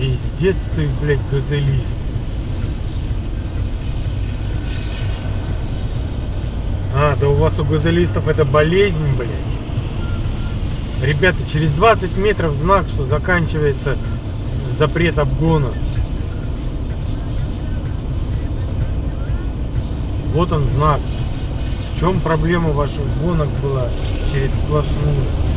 Пиздец ты, блядь, газелист. А, да у вас у газелистов это болезнь, блядь. Ребята, через 20 метров знак, что заканчивается запрет обгона. Вот он знак. В чем проблема ваших гонок была через сплошную?